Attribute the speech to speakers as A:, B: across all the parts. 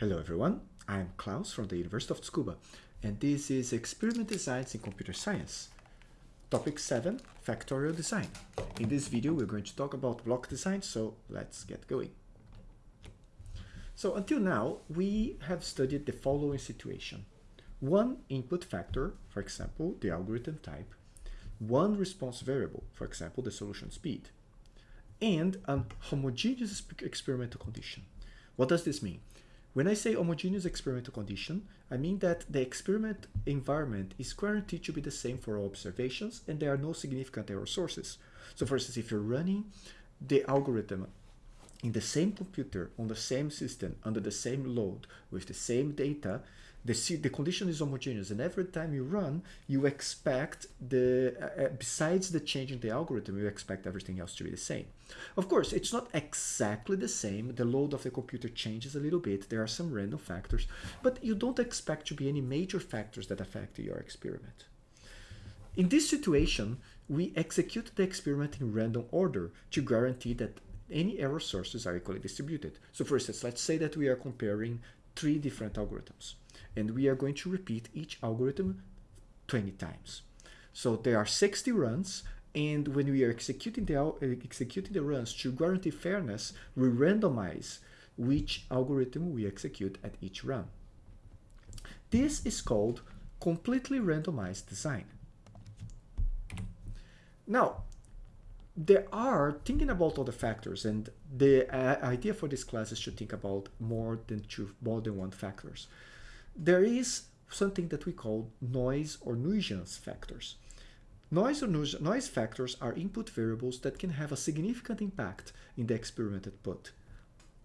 A: Hello everyone, I'm Klaus from the University of Tsukuba and this is Experiment Designs in Computer Science. Topic 7, Factorial Design. In this video we're going to talk about block design, so let's get going. So until now we have studied the following situation. One input factor, for example the algorithm type, one response variable, for example the solution speed, and a homogeneous experimental condition. What does this mean? When I say homogeneous experimental condition, I mean that the experiment environment is guaranteed to be the same for all observations and there are no significant error sources. So for instance, if you're running the algorithm in the same computer, on the same system, under the same load, with the same data, the, the condition is homogeneous and every time you run you expect the uh, uh, besides the change in the algorithm you expect everything else to be the same. Of course it's not exactly the same. The load of the computer changes a little bit. There are some random factors but you don't expect to be any major factors that affect your experiment. In this situation we execute the experiment in random order to guarantee that any error sources are equally distributed. So for instance let's say that we are comparing three different algorithms and we are going to repeat each algorithm 20 times. So there are 60 runs and when we are executing the, executing the runs to guarantee fairness, we randomize which algorithm we execute at each run. This is called completely randomized design. Now, there are thinking about all the factors and the uh, idea for this class is to think about more than two more than one factors there is something that we call noise or nuisance factors. Noise or noise factors are input variables that can have a significant impact in the experiment output,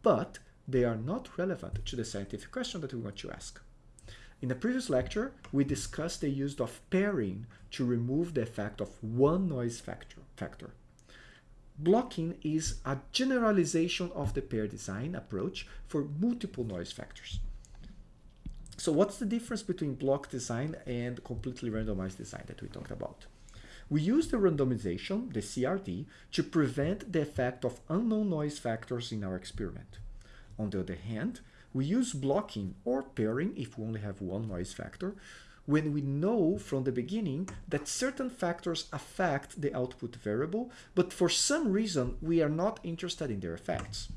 A: but they are not relevant to the scientific question that we want to ask. In the previous lecture, we discussed the use of pairing to remove the effect of one noise factor. factor. Blocking is a generalization of the pair design approach for multiple noise factors. So what's the difference between block design and completely randomized design that we talked about? We use the randomization, the CRD, to prevent the effect of unknown noise factors in our experiment. On the other hand, we use blocking or pairing if we only have one noise factor when we know from the beginning that certain factors affect the output variable, but for some reason we are not interested in their effects.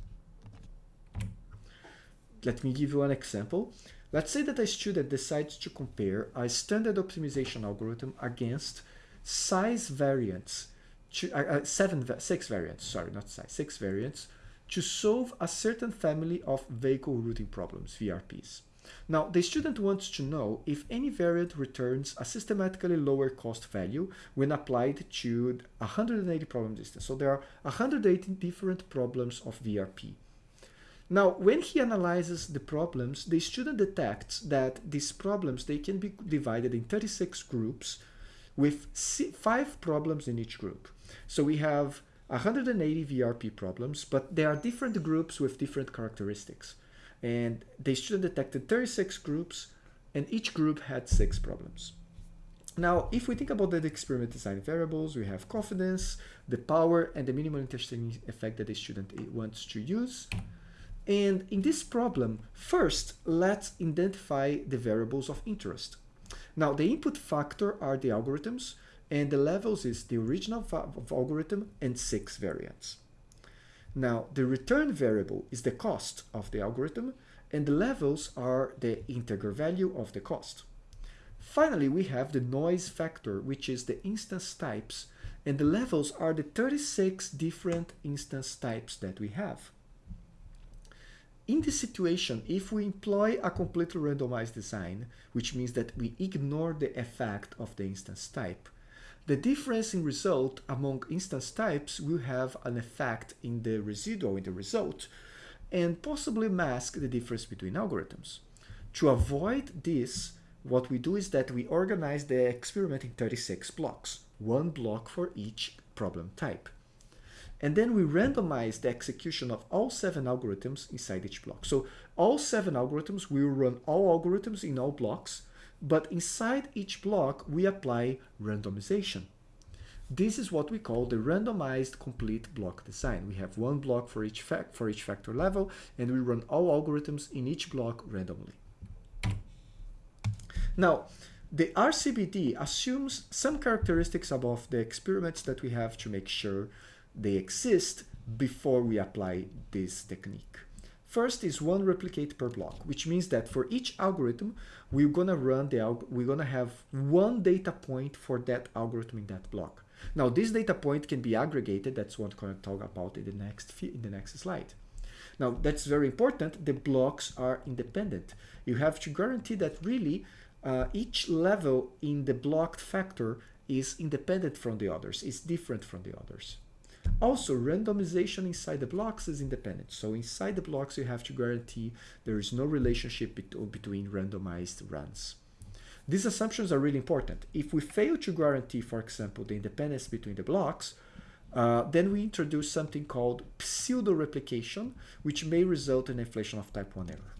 A: Let me give you an example. Let's say that a student decides to compare a standard optimization algorithm against size variants, to, uh, uh, seven, six variants, sorry, not size, six variants, to solve a certain family of vehicle routing problems, VRPs. Now, the student wants to know if any variant returns a systematically lower cost value when applied to 180 problem distance. So there are 180 different problems of VRP. Now, when he analyzes the problems, the student detects that these problems, they can be divided in 36 groups with five problems in each group. So we have 180 VRP problems, but there are different groups with different characteristics. And the student detected 36 groups, and each group had six problems. Now, if we think about the experiment design variables, we have confidence, the power, and the minimal interesting effect that the student eh, wants to use. And in this problem, first, let's identify the variables of interest. Now, the input factor are the algorithms, and the levels is the original algorithm and six variants. Now, the return variable is the cost of the algorithm, and the levels are the integer value of the cost. Finally, we have the noise factor, which is the instance types, and the levels are the 36 different instance types that we have. In this situation, if we employ a completely randomized design, which means that we ignore the effect of the instance type, the difference in result among instance types will have an effect in the residual in the result and possibly mask the difference between algorithms. To avoid this, what we do is that we organize the experiment in 36 blocks, one block for each problem type. And then we randomize the execution of all seven algorithms inside each block. So all seven algorithms, we will run all algorithms in all blocks, but inside each block, we apply randomization. This is what we call the randomized complete block design. We have one block for each, for each factor level, and we run all algorithms in each block randomly. Now, the RCBD assumes some characteristics above the experiments that we have to make sure they exist before we apply this technique. First is one replicate per block, which means that for each algorithm, we're gonna run the we're gonna have one data point for that algorithm in that block. Now this data point can be aggregated. That's what I'm to talk about in the next in the next slide. Now that's very important. The blocks are independent. You have to guarantee that really uh, each level in the blocked factor is independent from the others, It's different from the others. Also, randomization inside the blocks is independent. So inside the blocks, you have to guarantee there is no relationship between randomized runs. These assumptions are really important. If we fail to guarantee, for example, the independence between the blocks, uh, then we introduce something called pseudo-replication, which may result in inflation of type 1 error.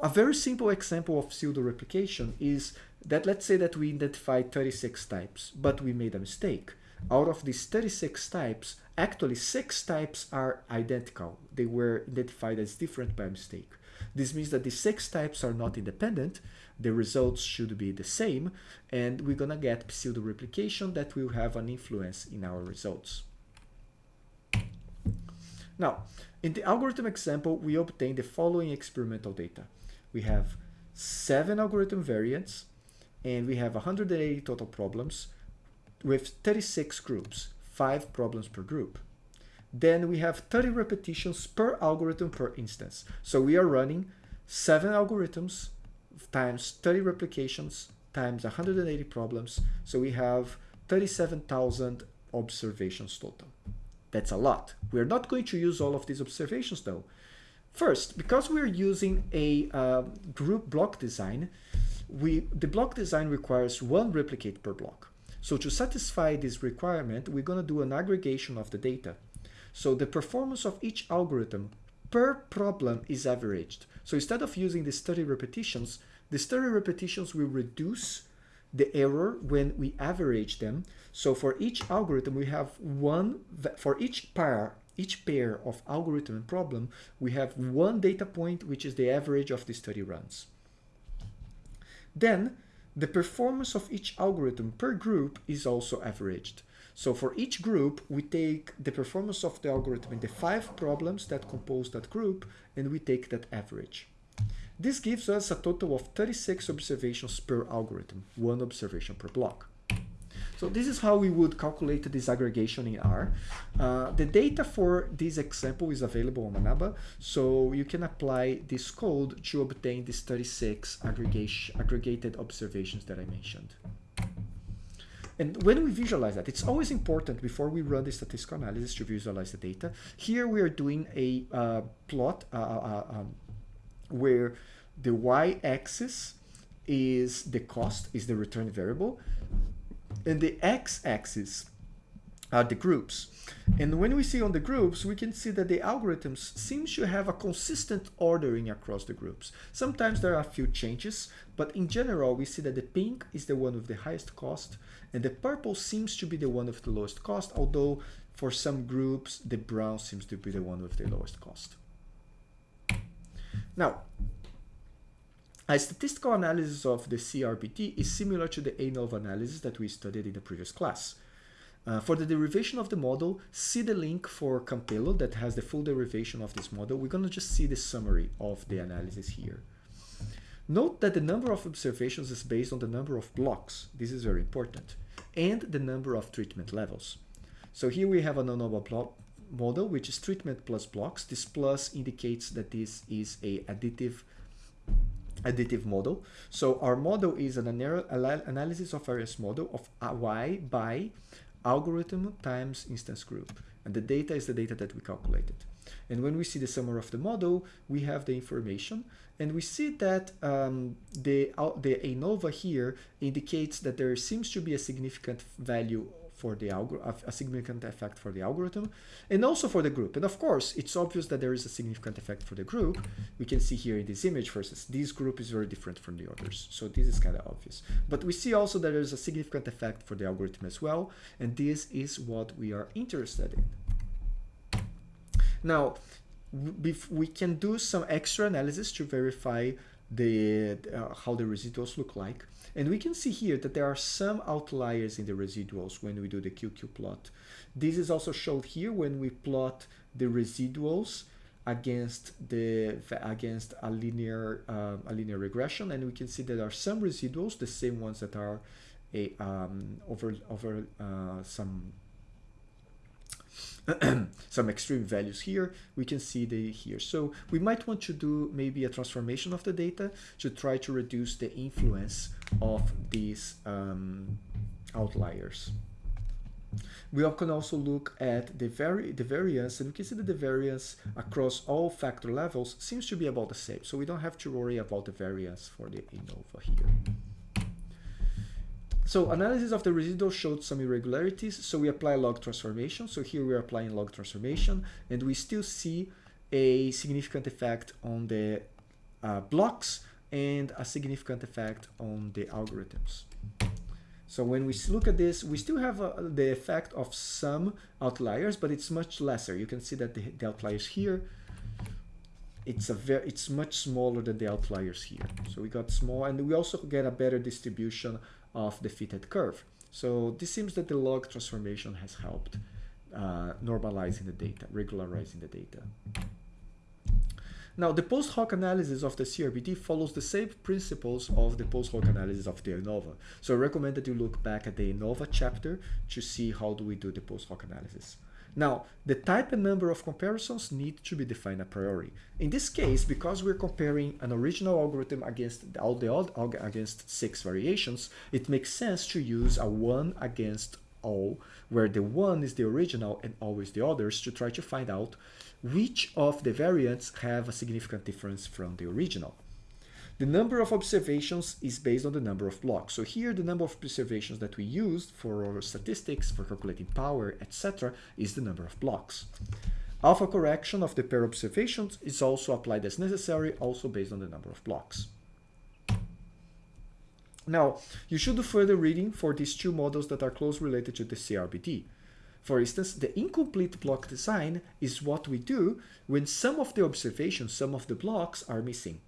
A: A very simple example of pseudo-replication is that let's say that we identified 36 types, but we made a mistake. Out of these 36 types, actually six types are identical. They were identified as different by mistake. This means that the six types are not independent, the results should be the same, and we're gonna get pseudo-replication that will have an influence in our results. Now, in the algorithm example, we obtain the following experimental data. We have seven algorithm variants, and we have 180 total problems with 36 groups, five problems per group. Then we have 30 repetitions per algorithm per instance. So we are running seven algorithms times 30 replications times 180 problems. So we have 37,000 observations total. That's a lot. We're not going to use all of these observations though. First, because we're using a uh, group block design, we the block design requires one replicate per block. So to satisfy this requirement, we're going to do an aggregation of the data. So the performance of each algorithm per problem is averaged. So instead of using these 30 repetitions, these 30 repetitions will reduce the error when we average them. So for each algorithm, we have one, for each pair, each pair of algorithm and problem, we have one data point, which is the average of these 30 runs. Then the performance of each algorithm per group is also averaged. So for each group, we take the performance of the algorithm in the five problems that compose that group, and we take that average. This gives us a total of 36 observations per algorithm, one observation per block. So this is how we would calculate this aggregation in R. Uh, the data for this example is available on Manaba, so you can apply this code to obtain these 36 aggregation, aggregated observations that I mentioned. And when we visualize that, it's always important before we run the statistical analysis to visualize the data. Here we are doing a uh, plot uh, uh, uh um, where the y-axis is the cost, is the return variable, and the x-axis are the groups. And when we see on the groups, we can see that the algorithms seem to have a consistent ordering across the groups. Sometimes there are a few changes, but in general, we see that the pink is the one with the highest cost, and the purple seems to be the one with the lowest cost, although for some groups, the brown seems to be the one with the lowest cost. Now, a statistical analysis of the CRBD is similar to the ANOVA analysis that we studied in the previous class. Uh, for the derivation of the model, see the link for Campelo that has the full derivation of this model. We're going to just see the summary of the analysis here. Note that the number of observations is based on the number of blocks. This is very important. And the number of treatment levels. So here we have an ANOVA model, which is treatment plus blocks. This plus indicates that this is a additive additive model. So our model is an analysis of variance model of y by algorithm times instance group. And the data is the data that we calculated. And when we see the summary of the model, we have the information and we see that um, the, uh, the ANOVA here indicates that there seems to be a significant value for the algorithm, a significant effect for the algorithm, and also for the group. And of course, it's obvious that there is a significant effect for the group. We can see here in this image, for instance, this group is very different from the others. So this is kind of obvious. But we see also that there's a significant effect for the algorithm as well. And this is what we are interested in. Now, we can do some extra analysis to verify the uh, how the residuals look like. And we can see here that there are some outliers in the residuals when we do the QQ plot. This is also shown here when we plot the residuals against the against a linear uh, a linear regression, and we can see there are some residuals, the same ones that are a um, over over uh, some some extreme values here. We can see the here. So we might want to do maybe a transformation of the data to try to reduce the influence of these um, outliers. We can also look at the, vari the variance, and we can see that the variance across all factor levels seems to be about the same. So we don't have to worry about the variance for the ANOVA here. So analysis of the residual showed some irregularities, so we apply log transformation. So here we are applying log transformation, and we still see a significant effect on the uh, blocks and a significant effect on the algorithms. So when we look at this, we still have uh, the effect of some outliers, but it's much lesser. You can see that the, the outliers here, it's a very, it's much smaller than the outliers here. So we got small, and we also get a better distribution of the fitted curve. So this seems that the log transformation has helped uh, normalizing the data, regularizing the data. Now, the post hoc analysis of the CRBD follows the same principles of the post hoc analysis of the ANOVA. So I recommend that you look back at the ANOVA chapter to see how do we do the post hoc analysis. Now, the type and number of comparisons need to be defined a priori. In this case, because we're comparing an original algorithm against all the old against six variations, it makes sense to use a one against all, where the one is the original and always the others to try to find out which of the variants have a significant difference from the original. The number of observations is based on the number of blocks. So here the number of observations that we used for our statistics, for calculating power, etc. is the number of blocks. Alpha correction of the pair observations is also applied as necessary, also based on the number of blocks. Now, you should do further reading for these two models that are close related to the CRBD. For instance, the incomplete block design is what we do when some of the observations, some of the blocks are missing.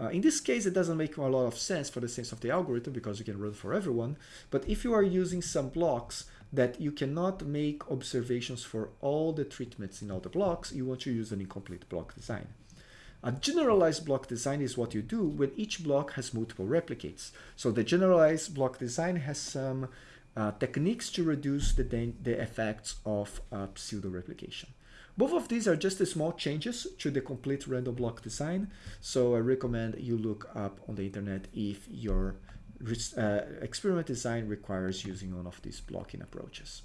A: Uh, in this case, it doesn't make a lot of sense for the sense of the algorithm because you can run for everyone. But if you are using some blocks that you cannot make observations for all the treatments in all the blocks, you want to use an incomplete block design. A generalized block design is what you do when each block has multiple replicates. So the generalized block design has some uh, techniques to reduce the, the effects of uh, pseudo-replication. Both of these are just small changes to the complete random block design, so I recommend you look up on the internet if your uh, experiment design requires using one of these blocking approaches.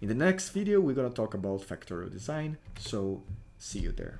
A: In the next video, we're going to talk about factorial design, so see you there.